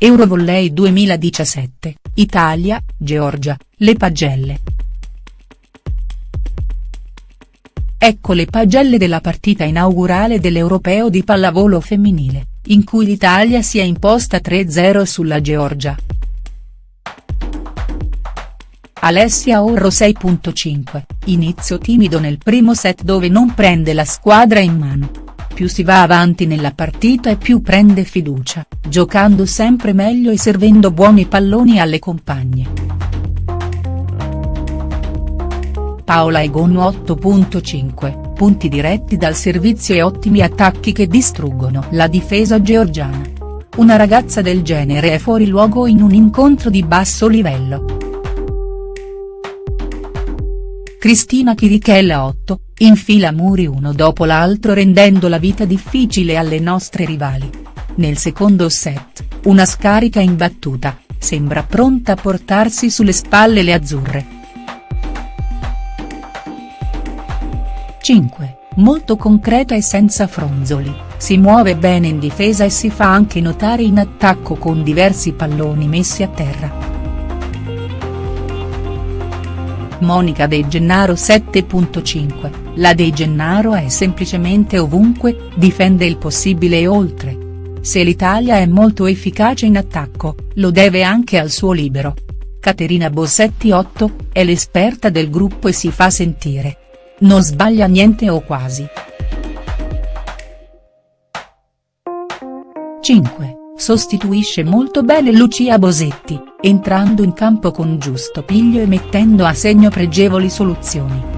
Eurovolley 2017, Italia, Georgia, le pagelle. Ecco le pagelle della partita inaugurale dell'Europeo di pallavolo femminile, in cui l'Italia si è imposta 3-0 sulla Georgia. Alessia Orro 6.5, inizio timido nel primo set dove non prende la squadra in mano. Più si va avanti nella partita e più prende fiducia, giocando sempre meglio e servendo buoni palloni alle compagne. Paola Egon 8.5, punti diretti dal servizio e ottimi attacchi che distruggono la difesa georgiana. Una ragazza del genere è fuori luogo in un incontro di basso livello. Cristina Chirichella 8, infila muri uno dopo l'altro rendendo la vita difficile alle nostre rivali. Nel secondo set, una scarica imbattuta, sembra pronta a portarsi sulle spalle le azzurre. 5, molto concreta e senza fronzoli, si muove bene in difesa e si fa anche notare in attacco con diversi palloni messi a terra. Monica De Gennaro 7.5, la De Gennaro è semplicemente ovunque, difende il possibile e oltre. Se l'Italia è molto efficace in attacco, lo deve anche al suo libero. Caterina Bossetti 8, è l'esperta del gruppo e si fa sentire. Non sbaglia niente o quasi. 5. Sostituisce molto bene Lucia Bosetti, entrando in campo con giusto piglio e mettendo a segno pregevoli soluzioni.